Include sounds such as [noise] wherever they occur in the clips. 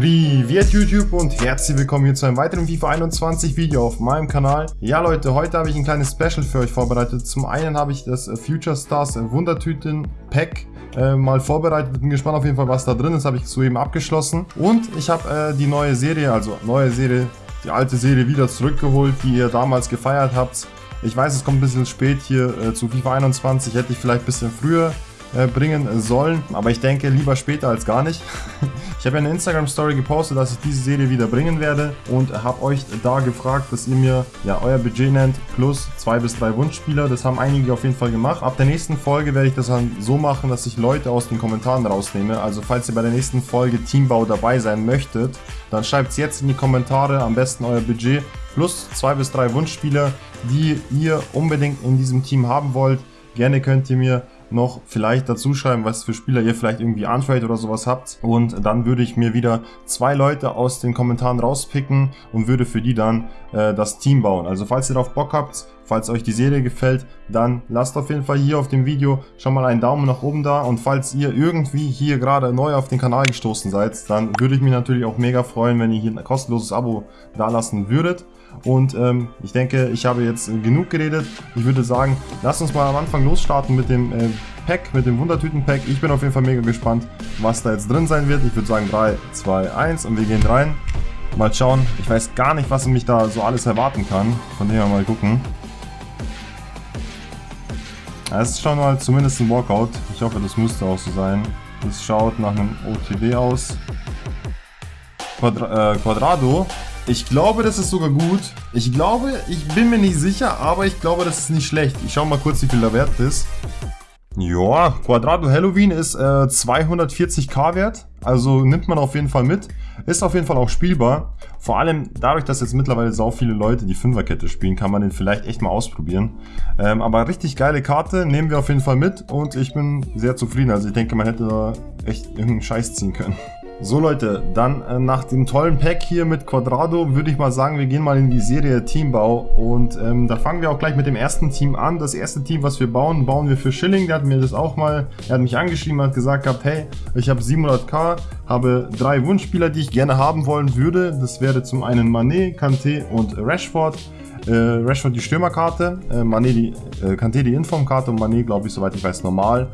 Privet YouTube und herzlich willkommen hier zu einem weiteren FIFA 21 Video auf meinem Kanal. Ja Leute, heute habe ich ein kleines Special für euch vorbereitet. Zum einen habe ich das Future Stars Wundertüten Pack äh, mal vorbereitet. Bin gespannt auf jeden Fall, was da drin ist. Habe ich soeben abgeschlossen. Und ich habe äh, die neue Serie, also neue Serie, die alte Serie wieder zurückgeholt, die ihr damals gefeiert habt. Ich weiß, es kommt ein bisschen spät hier äh, zu FIFA 21. Hätte ich vielleicht ein bisschen früher äh, bringen sollen. Aber ich denke, lieber später als gar nicht. [laughs] ich habe eine Instagram-Story gepostet, dass ich diese Serie wieder bringen werde und habe euch da gefragt, dass ihr mir ja euer Budget nennt plus zwei bis drei Wunschspieler. Das haben einige auf jeden Fall gemacht. Ab der nächsten Folge werde ich das dann so machen, dass ich Leute aus den Kommentaren rausnehme. Also falls ihr bei der nächsten Folge Teambau dabei sein möchtet, dann schreibt es jetzt in die Kommentare, am besten euer Budget plus zwei bis drei Wunschspieler, die ihr unbedingt in diesem Team haben wollt. Gerne könnt ihr mir noch vielleicht dazu schreiben, was für Spieler ihr vielleicht irgendwie Untrade oder sowas habt. Und dann würde ich mir wieder zwei Leute aus den Kommentaren rauspicken und würde für die dann äh, das Team bauen. Also falls ihr darauf Bock habt, falls euch die Serie gefällt, dann lasst auf jeden Fall hier auf dem Video schon mal einen Daumen nach oben da. Und falls ihr irgendwie hier gerade neu auf den Kanal gestoßen seid, dann würde ich mich natürlich auch mega freuen, wenn ihr hier ein kostenloses Abo dalassen würdet. Und ähm, ich denke, ich habe jetzt genug geredet. Ich würde sagen, lasst uns mal am Anfang losstarten mit dem äh, Pack, mit dem Wundertüten-Pack. Ich bin auf jeden Fall mega gespannt, was da jetzt drin sein wird. Ich würde sagen 3, 2, 1 und wir gehen rein. Mal schauen. Ich weiß gar nicht, was mich da so alles erwarten kann. Von dem her mal gucken. Es ist schon mal zumindest ein Walkout. Ich hoffe, das müsste auch so sein. Das schaut nach einem OTW aus. Quadra äh, Quadrado ich glaube, das ist sogar gut. Ich glaube, ich bin mir nicht sicher, aber ich glaube, das ist nicht schlecht. Ich schau mal kurz, wie viel der Wert ist. Ja, Quadrado Halloween ist äh, 240k wert. Also nimmt man auf jeden Fall mit. Ist auf jeden Fall auch spielbar. Vor allem dadurch, dass jetzt mittlerweile so viele Leute die Fünferkette spielen, kann man den vielleicht echt mal ausprobieren. Ähm, aber richtig geile Karte, nehmen wir auf jeden Fall mit und ich bin sehr zufrieden. Also ich denke, man hätte da echt irgendeinen Scheiß ziehen können. So Leute, dann äh, nach dem tollen Pack hier mit Quadrado würde ich mal sagen, wir gehen mal in die Serie Teambau und ähm, da fangen wir auch gleich mit dem ersten Team an. Das erste Team, was wir bauen, bauen wir für Schilling. Der hat mir das auch mal, er hat mich angeschrieben, hat gesagt gehabt, hey, ich habe 700k, habe drei Wunschspieler, die ich gerne haben wollen würde. Das wäre zum einen Mané, Kanté und Rashford. Äh, Rashford die Stürmerkarte, äh, Mané die, äh, Kanté die Informkarte und Mané, glaube ich, soweit ich weiß, normal.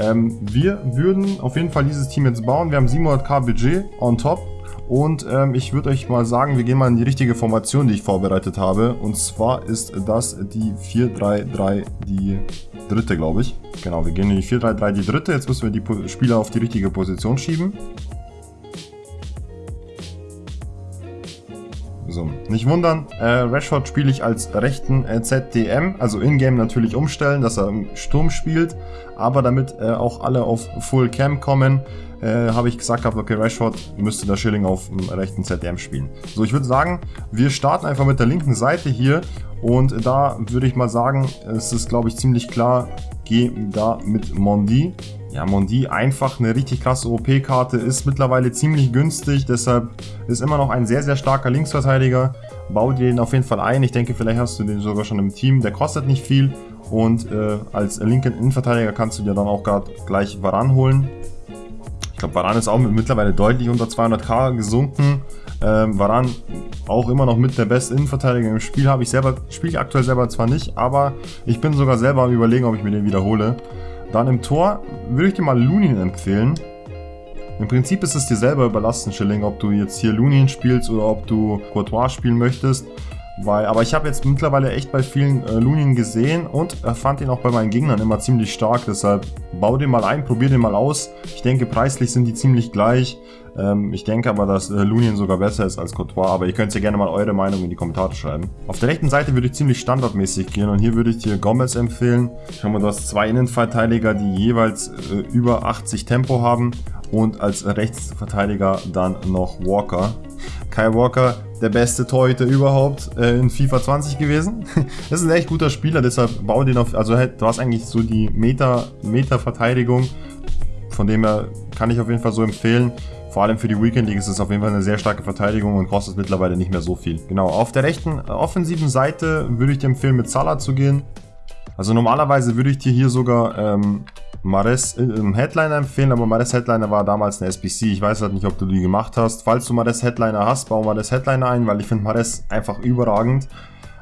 Ähm, wir würden auf jeden Fall dieses Team jetzt bauen. Wir haben 700k Budget on top. Und ähm, ich würde euch mal sagen, wir gehen mal in die richtige Formation, die ich vorbereitet habe. Und zwar ist das die 4-3-3, die dritte, glaube ich. Genau, wir gehen in die 4-3-3, die dritte. Jetzt müssen wir die Spieler auf die richtige Position schieben. Nicht wundern, äh, Rashford spiele ich als rechten äh, ZDM, also in-game natürlich umstellen, dass er im Sturm spielt, aber damit äh, auch alle auf Full Cam kommen, äh, habe ich gesagt okay, Rashford müsste der Schilling auf dem rechten ZDM spielen. So, ich würde sagen, wir starten einfach mit der linken Seite hier. Und da würde ich mal sagen, es ist glaube ich ziemlich klar, geh da mit Mondi. Ja, Mondi einfach eine richtig krasse OP-Karte, ist mittlerweile ziemlich günstig, deshalb ist immer noch ein sehr, sehr starker Linksverteidiger. Bau dir den auf jeden Fall ein, ich denke, vielleicht hast du den sogar schon im Team, der kostet nicht viel und äh, als linken Innenverteidiger kannst du dir dann auch gerade gleich Varan holen. Ich glaube, Varan ist auch mittlerweile deutlich unter 200k gesunken. Ähm, Varan auch immer noch mit der beste Innenverteidiger im Spiel. Habe ich selber, spiele ich aktuell selber zwar nicht, aber ich bin sogar selber am überlegen, ob ich mir den wiederhole. Dann im Tor würde ich dir mal Lunin empfehlen. Im Prinzip ist es dir selber überlassen, Schilling, ob du jetzt hier Lunin spielst oder ob du Courtois spielen möchtest. Weil, aber ich habe jetzt mittlerweile echt bei vielen äh, Lunien gesehen und äh, fand ihn auch bei meinen Gegnern immer ziemlich stark. Deshalb bau den mal ein, probier den mal aus. Ich denke, preislich sind die ziemlich gleich. Ähm, ich denke aber, dass äh, Lunien sogar besser ist als Courtois. Aber ihr könnt ja gerne mal eure Meinung in die Kommentare schreiben. Auf der rechten Seite würde ich ziemlich standardmäßig gehen und hier würde ich dir Gomez empfehlen. Schau mal, du hast zwei Innenverteidiger, die jeweils äh, über 80 Tempo haben und als Rechtsverteidiger dann noch Walker. Kai Walker, der beste Torhüter überhaupt äh, in FIFA 20 gewesen. [laughs] das ist ein echt guter Spieler, deshalb bau den auf, also du hast eigentlich so die Meter, Meter Verteidigung, von dem her kann ich auf jeden Fall so empfehlen. Vor allem für die Weekend League ist es auf jeden Fall eine sehr starke Verteidigung und kostet mittlerweile nicht mehr so viel. Genau, auf der rechten äh, offensiven Seite würde ich dir empfehlen, mit Salah zu gehen. Also normalerweise würde ich dir hier sogar ähm, Mares im Headliner empfehlen, aber Mares Headliner war damals eine SBC. Ich weiß halt nicht, ob du die gemacht hast. Falls du Mares Headliner hast, bau Mares Headliner ein, weil ich finde Mares einfach überragend.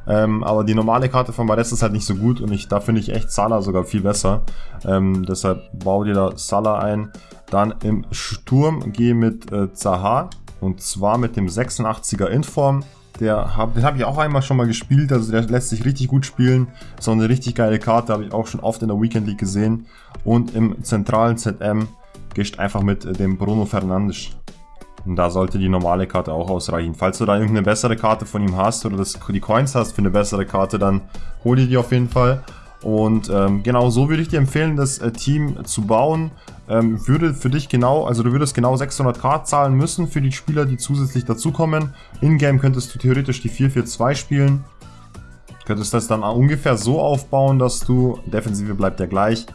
Ähm, aber die normale Karte von Mares ist halt nicht so gut und ich, da finde ich echt Salah sogar viel besser. Ähm, deshalb bau dir da Salah ein. Dann im Sturm gehe mit äh, Zaha und zwar mit dem 86er Inform. Der hab, den habe ich auch einmal schon mal gespielt, also der lässt sich richtig gut spielen. So eine richtig geile Karte, habe ich auch schon oft in der Weekend League gesehen. Und im zentralen ZM gehst einfach mit äh, dem Bruno Fernandes. Und da sollte die normale Karte auch ausreichen. Falls du da irgendeine bessere Karte von ihm hast oder das, die Coins hast für eine bessere Karte, dann hol dir die auf jeden Fall. Und ähm, genau so würde ich dir empfehlen, das äh, Team zu bauen. Ähm, würde für dich genau, also du würdest genau 600k zahlen müssen für die Spieler, die zusätzlich dazukommen. In-game könntest du theoretisch die 4-4-2 spielen. Könntest das dann ungefähr so aufbauen, dass du, Defensive bleibt ja gleich,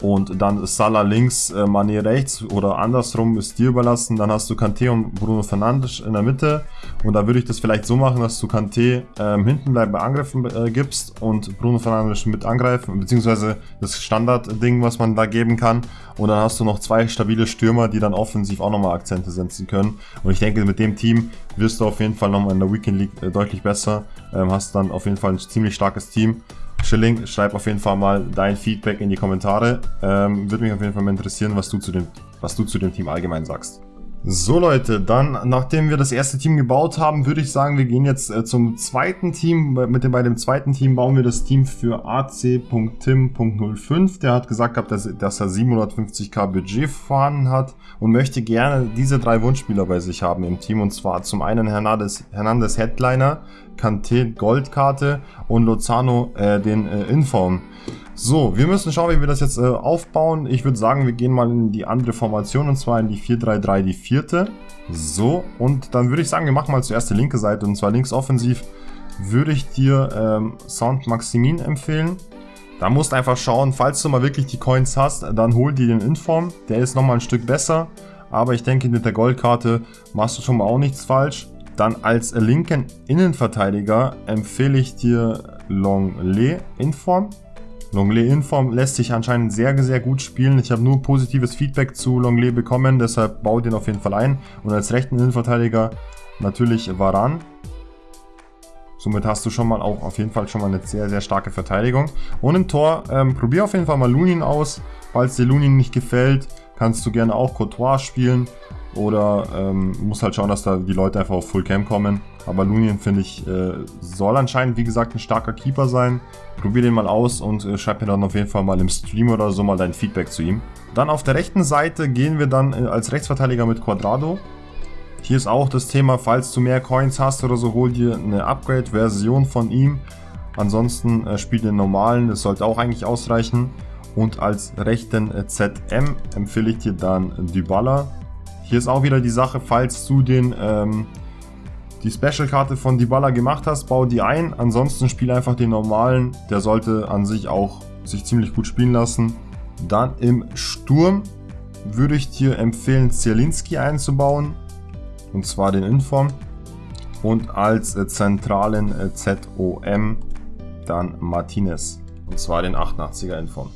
und dann Salah links, äh, rechts oder andersrum ist dir überlassen. Dann hast du Kanté und Bruno Fernandes in der Mitte und da würde ich das vielleicht so machen, dass du Kanté ähm, hinten bleiben bei Angriffen äh, gibst und Bruno Fernandes mit angreifen, beziehungsweise das Standardding, was man da geben kann. Und dann hast du noch zwei stabile Stürmer, die dann offensiv auch nochmal Akzente setzen können. Und ich denke, mit dem Team wirst du auf jeden Fall nochmal in der Weekend League äh, deutlich besser. Ähm, hast dann auf jeden Fall ein ziemlich starkes Team. Schilling, schreib auf jeden Fall mal dein Feedback in die Kommentare. Ähm, Würde mich auf jeden Fall mal interessieren, was du zu dem, was du zu dem Team allgemein sagst. So Leute, dann nachdem wir das erste Team gebaut haben, würde ich sagen, wir gehen jetzt äh, zum zweiten Team. Mit dem, bei dem zweiten Team bauen wir das Team für ac.tim.05. Der hat gesagt gehabt, dass, dass er 750k Budget vorhanden hat und möchte gerne diese drei Wunschspieler bei sich haben im Team. Und zwar zum einen Hernandez, Hernandez Headliner, Kanté Goldkarte und Lozano äh, den äh, Inform. So, wir müssen schauen, wie wir das jetzt äh, aufbauen. Ich würde sagen, wir gehen mal in die andere Formation und zwar in die 4-3-3, die vierte. So, und dann würde ich sagen, wir machen mal zuerst die linke Seite und zwar links offensiv würde ich dir ähm, Sound Maximin empfehlen. Da musst du einfach schauen, falls du mal wirklich die Coins hast, dann hol dir den Inform. Der ist nochmal ein Stück besser, aber ich denke, mit der Goldkarte machst du schon mal auch nichts falsch. Dann als linken Innenverteidiger empfehle ich dir Longley Inform. Longley Inform lässt sich anscheinend sehr, sehr gut spielen. Ich habe nur positives Feedback zu Longley bekommen, deshalb baue den auf jeden Fall ein. Und als rechten Innenverteidiger natürlich Varan. Somit hast du schon mal auch auf jeden Fall schon mal eine sehr, sehr starke Verteidigung. Und im Tor, ähm, probier auf jeden Fall mal Lunin aus. Falls dir Lunin nicht gefällt, kannst du gerne auch Courtois spielen. Oder ähm, muss halt schauen, dass da die Leute einfach auf Full Cam kommen. Aber Lunien, finde ich, äh, soll anscheinend, wie gesagt, ein starker Keeper sein. Probier den mal aus und äh, schreib mir dann auf jeden Fall mal im Stream oder so mal dein Feedback zu ihm. Dann auf der rechten Seite gehen wir dann äh, als Rechtsverteidiger mit Quadrado. Hier ist auch das Thema, falls du mehr Coins hast oder so, hol dir eine Upgrade-Version von ihm. Ansonsten äh, spiel den normalen, das sollte auch eigentlich ausreichen. Und als rechten äh, ZM empfehle ich dir dann Dybala. Hier ist auch wieder die Sache, falls du den, ähm, die Special-Karte von Dybala gemacht hast, bau die ein. Ansonsten spiel einfach den normalen. Der sollte an sich auch sich ziemlich gut spielen lassen. Dann im Sturm würde ich dir empfehlen, Zielinski einzubauen. Und zwar den Inform. Und als äh, zentralen äh, ZOM dann Martinez. Und zwar den 88er Inform.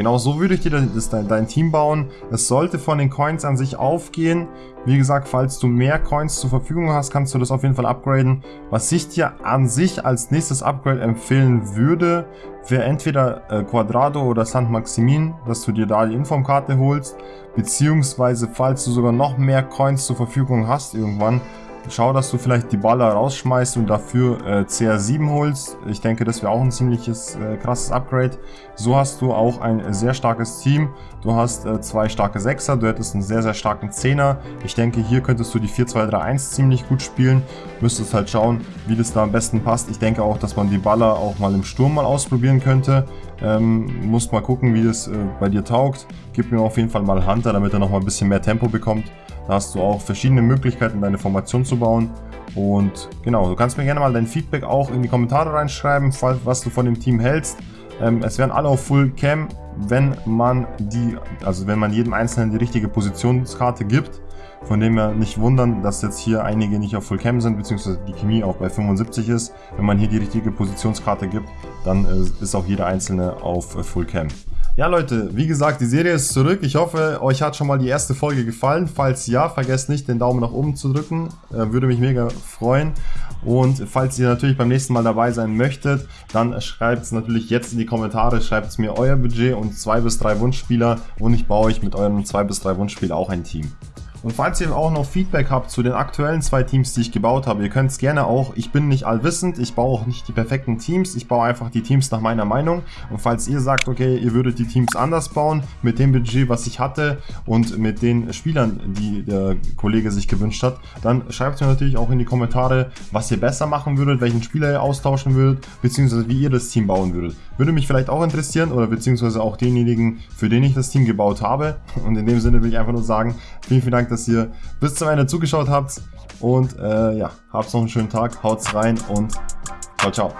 Genau so würde ich dir dein, dein Team bauen. Es sollte von den Coins an sich aufgehen. Wie gesagt, falls du mehr Coins zur Verfügung hast, kannst du das auf jeden Fall upgraden. Was ich dir an sich als nächstes Upgrade empfehlen würde, wäre entweder äh, Quadrado oder St. Maximin, dass du dir da die Informkarte holst. Beziehungsweise, falls du sogar noch mehr Coins zur Verfügung hast irgendwann, Schau, dass du vielleicht die Baller rausschmeißt und dafür äh, CR7 holst. Ich denke, das wäre auch ein ziemliches äh, krasses Upgrade. So hast du auch ein sehr starkes Team. Du hast äh, zwei starke Sechser, du hättest einen sehr, sehr starken Zehner. Ich denke, hier könntest du die 4-2-3-1 ziemlich gut spielen. Müsstest halt schauen, wie das da am besten passt. Ich denke auch, dass man die Baller auch mal im Sturm mal ausprobieren könnte. Ähm, musst mal gucken, wie das äh, bei dir taugt. Gib mir auf jeden Fall mal Hunter, damit er noch mal ein bisschen mehr Tempo bekommt. Da hast du auch verschiedene Möglichkeiten, deine Formation zu bauen. Und genau, du kannst mir gerne mal dein Feedback auch in die Kommentare reinschreiben, was du von dem Team hältst. Ähm, es werden alle auf Full Cam, wenn man die, also wenn man jedem Einzelnen die richtige Positionskarte gibt. Von dem her nicht wundern, dass jetzt hier einige nicht auf Full Cam sind, beziehungsweise die Chemie auch bei 75 ist. Wenn man hier die richtige Positionskarte gibt, dann äh, ist auch jeder Einzelne auf Full Cam. Ja Leute, wie gesagt, die Serie ist zurück. Ich hoffe, euch hat schon mal die erste Folge gefallen. Falls ja, vergesst nicht, den Daumen nach oben zu drücken. Äh, würde mich mega freuen. Und falls ihr natürlich beim nächsten Mal dabei sein möchtet, dann schreibt es natürlich jetzt in die Kommentare, schreibt es mir euer Budget und zwei bis drei Wunschspieler und ich baue euch mit euren zwei bis drei Wunschspieler auch ein Team. Und falls ihr auch noch Feedback habt zu den aktuellen zwei Teams, die ich gebaut habe, ihr könnt es gerne auch, ich bin nicht allwissend, ich baue auch nicht die perfekten Teams, ich baue einfach die Teams nach meiner Meinung. Und falls ihr sagt, okay, ihr würdet die Teams anders bauen, mit dem Budget, was ich hatte und mit den Spielern, die der Kollege sich gewünscht hat, dann schreibt mir natürlich auch in die Kommentare, was ihr besser machen würdet, welchen Spieler ihr austauschen würdet, beziehungsweise wie ihr das Team bauen würdet. Würde mich vielleicht auch interessieren oder beziehungsweise auch denjenigen, für den ich das Team gebaut habe. Und in dem Sinne will ich einfach nur sagen, vielen, vielen Dank, dass ihr bis zum Ende zugeschaut habt. Und äh, ja, habt noch einen schönen Tag, haut's rein und ciao, ciao.